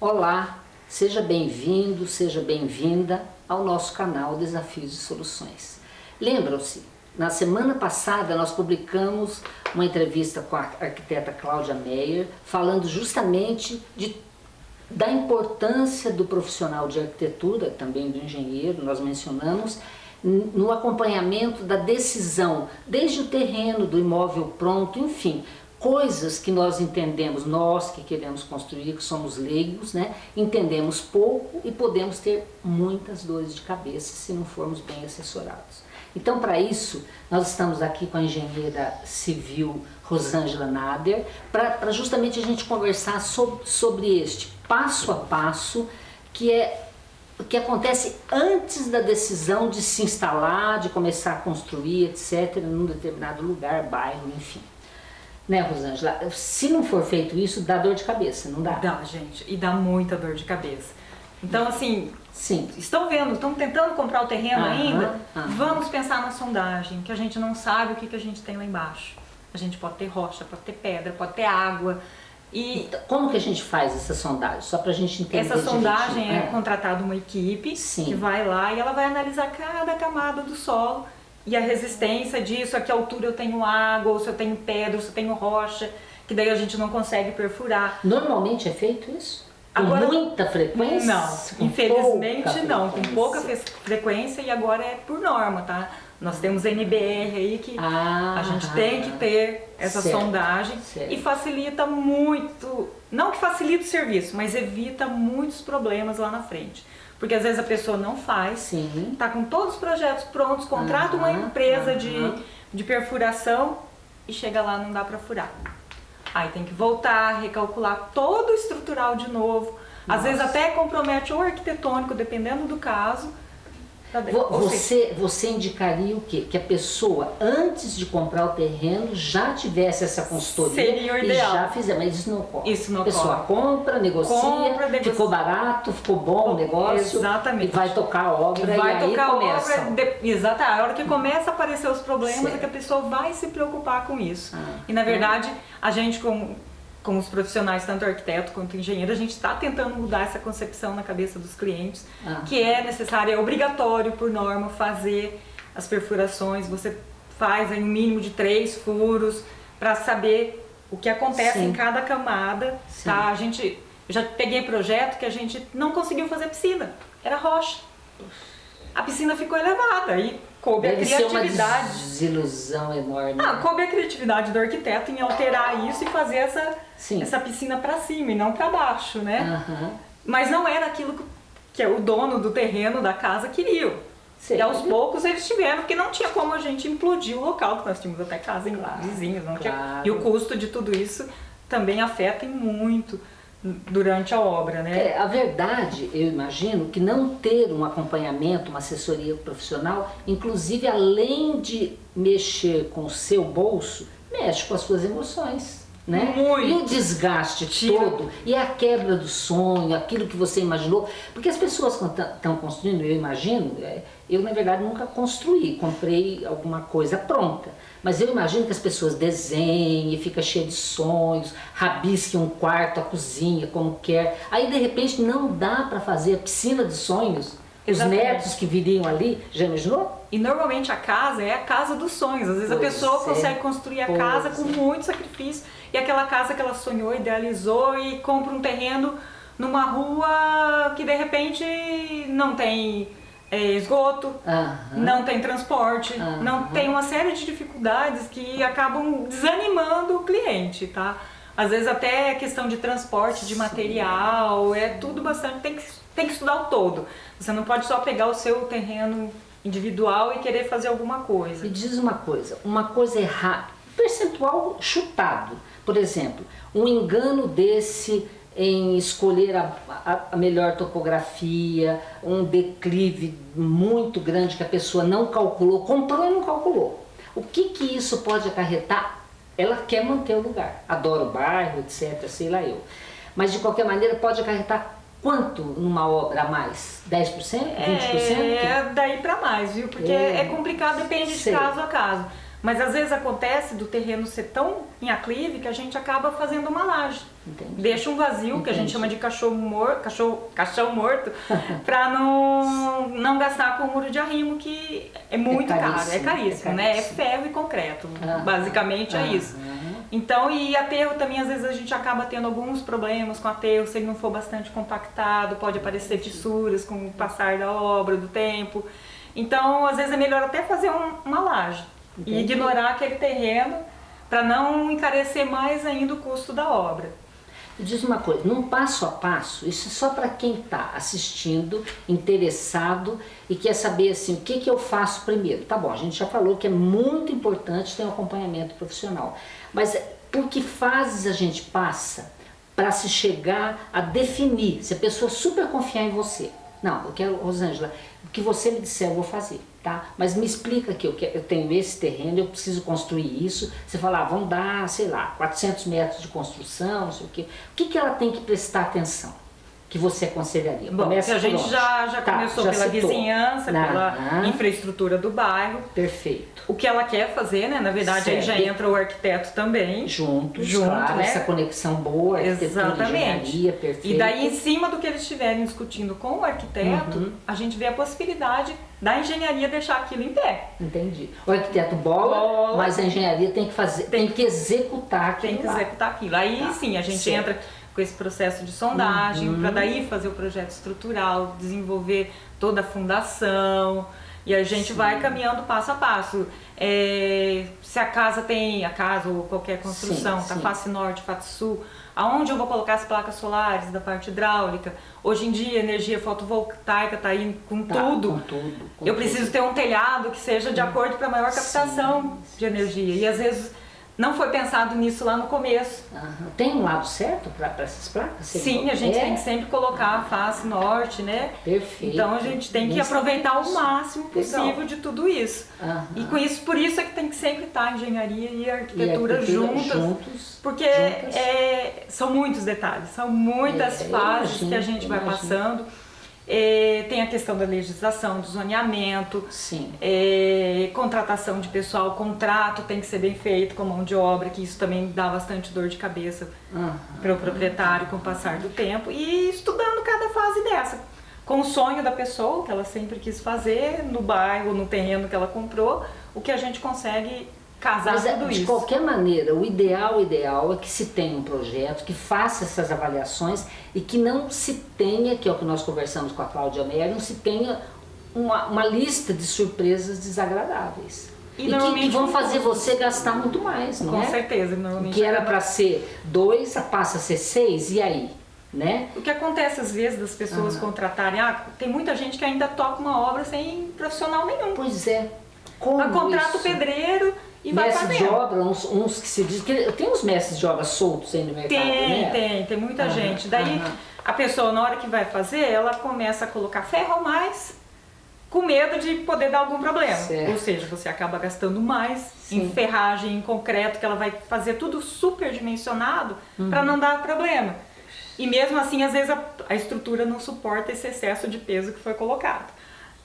Olá, seja bem-vindo, seja bem-vinda ao nosso canal Desafios e Soluções. Lembram-se, na semana passada nós publicamos uma entrevista com a arquiteta Cláudia Meyer, falando justamente de, da importância do profissional de arquitetura, também do engenheiro, nós mencionamos, no acompanhamento da decisão, desde o terreno, do imóvel pronto, enfim, coisas que nós entendemos, nós que queremos construir, que somos leigos, né, entendemos pouco e podemos ter muitas dores de cabeça se não formos bem assessorados. Então, para isso, nós estamos aqui com a engenheira civil Rosângela Nader, para justamente a gente conversar sobre, sobre este passo a passo que é o que acontece antes da decisão de se instalar, de começar a construir, etc., num determinado lugar, bairro, enfim. Né, Rosângela? Se não for feito isso, dá dor de cabeça, não dá? Dá, gente, e dá muita dor de cabeça. Então, assim, Sim. estão vendo, estão tentando comprar o terreno aham, ainda? Aham. Vamos pensar na sondagem, que a gente não sabe o que, que a gente tem lá embaixo. A gente pode ter rocha, pode ter pedra, pode ter água, e então, como que a gente faz essa sondagem? Só para a gente entender Essa sondagem é, é contratada uma equipe Sim. que vai lá e ela vai analisar cada camada do solo e a resistência disso, a que altura eu tenho água, ou se eu tenho pedra, ou se eu tenho rocha, que daí a gente não consegue perfurar. Normalmente é feito isso? Com agora, muita frequência? Não, infelizmente não, com pouca frequência e agora é por norma, tá? Nós temos NBR aí que ah, a gente tem que ter essa certo, sondagem certo. e facilita muito, não que facilita o serviço, mas evita muitos problemas lá na frente. Porque às vezes a pessoa não faz, Sim. tá com todos os projetos prontos, contrata uma empresa de, de perfuração e chega lá não dá para furar. Aí tem que voltar, recalcular todo o estrutural de novo. Às Nossa. vezes até compromete o arquitetônico, dependendo do caso. Você, você indicaria o quê? Que a pessoa, antes de comprar o terreno, já tivesse essa consultoria Seria o ideal. e já fizer, mas isso não ocorre. Isso não A pessoa ocorre. compra, negocia, compra, negocia, ficou barato, ficou bom o negócio. Exatamente. E vai tocar a obra vai e tocar aí começa. A obra, de, exato, a hora que começa a aparecer os problemas certo. é que a pessoa vai se preocupar com isso. Ah, e na verdade, é. a gente como com os profissionais, tanto arquiteto quanto engenheiro, a gente está tentando mudar essa concepção na cabeça dos clientes, ah. que é necessário, é obrigatório por norma fazer as perfurações, você faz aí um mínimo de três furos para saber o que acontece Sim. em cada camada, Sim. tá? A gente, eu já peguei projeto que a gente não conseguiu fazer piscina, era rocha. A piscina ficou elevada e coube Deve a criatividade. Ser uma desilusão enorme. Ah, coube a criatividade do arquiteto em alterar isso e fazer essa, essa piscina para cima e não para baixo, né? Uhum. Mas não era aquilo que, que o dono do terreno da casa queria. Sim. E aos poucos eles tiveram, porque não tinha como a gente implodir o local, porque nós tínhamos até casa em claro, vizinhos, não claro. tinha. E o custo de tudo isso também afeta muito durante a obra, né? É, a verdade, eu imagino, que não ter um acompanhamento, uma assessoria profissional, inclusive além de mexer com o seu bolso, mexe com as suas emoções. Né? Muito. E o desgaste Tira. todo, e a quebra do sonho, aquilo que você imaginou. Porque as pessoas estão construindo, eu imagino, é, eu na verdade nunca construí, comprei alguma coisa pronta. Mas eu imagino que as pessoas desenhem, fica cheio de sonhos, rabisquem um quarto, a cozinha, como quer. Aí de repente não dá para fazer a piscina de sonhos. Exatamente. Os netos que viriam ali, já imaginou? E normalmente a casa é a casa dos sonhos. Às vezes pois a pessoa é. consegue construir a pois casa com é. muito sacrifício. E aquela casa que ela sonhou, idealizou e compra um terreno numa rua que de repente não tem é, esgoto, uhum. não tem transporte, uhum. não tem uma série de dificuldades que acabam desanimando o cliente, tá? Às vezes até questão de transporte de material, é tudo bastante, tem que, tem que estudar o todo. Você não pode só pegar o seu terreno individual e querer fazer alguma coisa. Me diz uma coisa, uma coisa errada, percentual chutado, por exemplo, um engano desse em escolher a, a, a, melhor topografia, um declive muito grande que a pessoa não calculou, comprou e não calculou. O que que isso pode acarretar? Ela quer manter o lugar, adora o bairro, etc, sei lá eu. Mas de qualquer maneira pode acarretar quanto numa obra a mais? 10%? 20%? É, daí para mais, viu? Porque é, é complicado, depende sei. de caso a caso. Mas às vezes acontece do terreno ser tão em aclive que a gente acaba fazendo uma laje. Entendi. Deixa um vazio, Entendi. que a gente chama de cachorro morto, cachorro, caixão morto, para não, não gastar com o muro de arrimo, que é muito é caro, é caríssimo, é né? É ferro e concreto. Basicamente é isso. Então, e aterro também, às vezes a gente acaba tendo alguns problemas com aterro, se ele não for bastante compactado, pode aparecer fissuras com o passar da obra, do tempo. Então, às vezes é melhor até fazer um, uma laje Entendi. e ignorar aquele terreno para não encarecer mais ainda o custo da obra. Diz uma coisa, num passo a passo, isso é só para quem está assistindo, interessado e quer saber assim, o que, que eu faço primeiro. Tá bom, a gente já falou que é muito importante ter um acompanhamento profissional, mas por que fases a gente passa para se chegar a definir, se a pessoa super confiar em você, não, eu quero, Rosângela, o que você me disser eu vou fazer, tá? Mas me explica que eu, eu tenho esse terreno, eu preciso construir isso. Você fala, ah, vão dar, sei lá, 400 metros de construção, não sei o quê. O que, que ela tem que prestar atenção? Que você aconselharia? Bom, Começa a gente já, já tá, começou já pela citou. vizinhança, pela infraestrutura do bairro. Perfeito. O que ela quer fazer, né? Na verdade, certo. aí já entra o arquiteto também. Juntos, junto, claro, né? essa conexão boa, Exatamente. perfeito. E daí, em cima do que eles estiverem discutindo com o arquiteto, uhum. a gente vê a possibilidade da engenharia deixar aquilo em pé. Entendi. O arquiteto bola, bola mas a engenharia tem que fazer, tem, tem que executar aquilo. Tem que lá. executar aquilo. Aí tá. sim, a gente certo. entra com esse processo de sondagem, uhum. para daí fazer o projeto estrutural, desenvolver toda a fundação, e a gente Sim. vai caminhando passo a passo. É, se a casa tem, a casa ou qualquer construção, sim, tá sim. face norte, face sul, aonde eu vou colocar as placas solares da parte hidráulica? Hoje em dia, a energia fotovoltaica está aí com tá, tudo. Com tudo com eu preciso tudo. ter um telhado que seja de acordo para maior captação sim, de energia. E às vezes não foi pensado nisso lá no começo. Uhum. Tem um lado certo para essas placas? Sim, a gente é? tem que sempre colocar a face norte, né? Perfeito. Então a gente tem que aproveitar o máximo possível Legal. de tudo isso. Uhum. E com isso, por isso é que tem que sempre estar a engenharia e a arquitetura, e arquitetura juntas. Juntos, porque é, são muitos detalhes, são muitas é, fases imagino, que a gente vai passando. É, tem a questão da legislação, do zoneamento, é, contratação de pessoal, contrato tem que ser bem feito com mão de obra, que isso também dá bastante dor de cabeça uhum. para o proprietário com o passar do tempo, e estudando cada fase dessa, com o sonho da pessoa, que ela sempre quis fazer, no bairro, no terreno que ela comprou, o que a gente consegue casar Mas, é, tudo de isso. De qualquer maneira, o ideal, o ideal é que se tenha um projeto, que faça essas avaliações e que não se tenha, que é o que nós conversamos com a Cláudia Meyer, não se tenha uma, uma lista de surpresas desagradáveis. E, e que, que, vão fazer você gastar muito mais, não com é? Com certeza. Normalmente que era para ser dois, passa a ser seis, e aí? Né? O que acontece às vezes das pessoas uhum. contratarem, ah, tem muita gente que ainda toca uma obra sem profissional nenhum. Pois é. Como contrata o pedreiro, e mestres de obra, uns, uns, que se diz que tem uns mestres de obra soltos aí no mercado, tem, né? Tem, tem muita uhum, gente. Daí uhum. a pessoa na hora que vai fazer, ela começa a colocar ferro mais com medo de poder dar algum problema. Certo. Ou seja, você acaba gastando mais Sim. em ferragem, em concreto, que ela vai fazer tudo super dimensionado uhum. para não dar problema. E mesmo assim, às vezes a, a estrutura não suporta esse excesso de peso que foi colocado.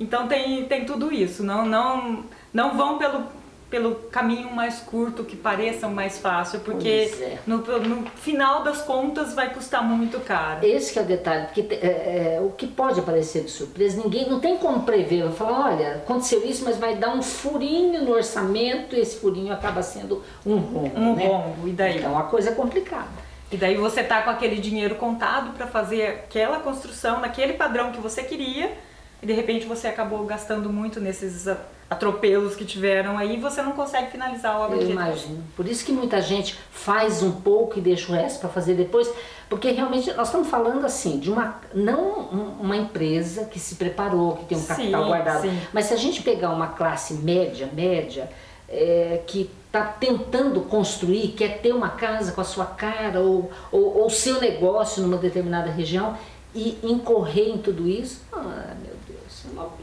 Então tem, tem tudo isso. Não, não, não vão pelo pelo caminho mais curto, que pareça mais fácil, porque é. no, no, final das contas vai custar muito caro. Esse é o detalhe, porque é, é, o que pode aparecer de surpresa, ninguém não tem como prever, vai falar, olha, aconteceu isso, mas vai dar um furinho no orçamento e esse furinho acaba sendo um rombo, Um né? rombo, e daí? Então a coisa é complicada. E daí você tá com aquele dinheiro contado para fazer aquela construção naquele padrão que você queria, e de repente você acabou gastando muito nesses atropelos que tiveram aí, você não consegue finalizar a obra Eu imagino. Por isso que muita gente faz um pouco e deixa o resto para fazer depois, porque realmente nós estamos falando assim de uma não uma empresa que se preparou, que tem um capital sim, guardado, sim. mas se a gente pegar uma classe média, média, é, que está tentando construir, quer ter uma casa com a sua cara ou o seu negócio numa determinada região e incorrer em tudo isso, ah,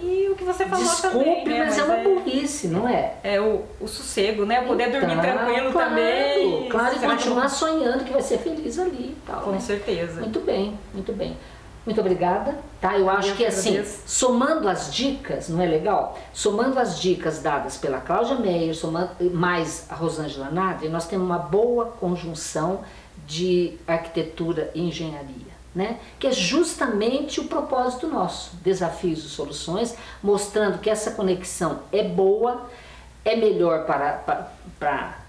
e o que você falou Desculpe, também, né? mas, mas, é uma é, burrice, não é? É o, o sossego, né? Poder então, dormir tranquilo claro, também. Claro, e continuar sonhando que vai ser feliz ali e tal. Com né? certeza. Muito bem, muito bem. Muito obrigada, tá? Eu acho que assim, somando as dicas, não é legal? Somando as dicas dadas pela Cláudia Meyer, somando mais a Rosângela Nadri, nós temos uma boa conjunção de arquitetura e engenharia. Né? que é justamente o propósito nosso, desafios e soluções, mostrando que essa conexão é boa, é melhor para, para, para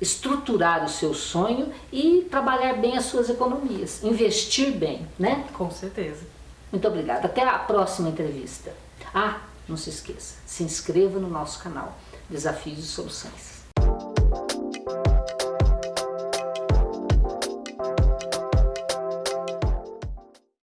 estruturar o seu sonho e trabalhar bem as suas economias, investir bem, né? Com certeza. Muito obrigada. Até a próxima entrevista. Ah, não se esqueça, se inscreva no nosso canal Desafios e Soluções.